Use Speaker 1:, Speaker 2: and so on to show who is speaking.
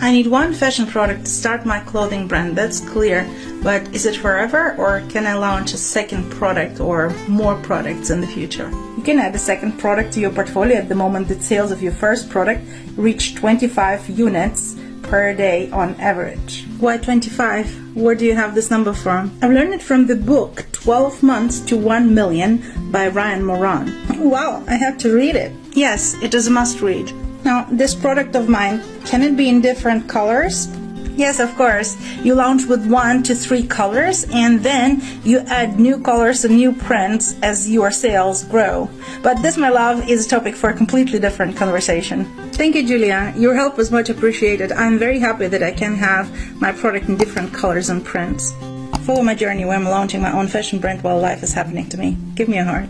Speaker 1: I need one fashion product to start my clothing brand, that's clear. But is it forever or can I launch a second product or more products in the future? You can add a second product to your portfolio at the moment that sales of your first product reach 25 units per day on average. Why 25? Where do you have this number from? I've learned it from the book 12 Months to 1 Million by Ryan Moran. Wow, I have to read it. Yes, it is a must read. Now, this product of mine, can it be in different colors? Yes, of course. You launch with one to three colors and then you add new colors and new prints as your sales grow. But this, my love, is a topic for a completely different conversation. Thank you, Julia. Your help was much appreciated. I'm very happy that I can have my product in different colors and prints. Follow my journey where I'm launching my own fashion brand while life is happening to me. Give me a heart.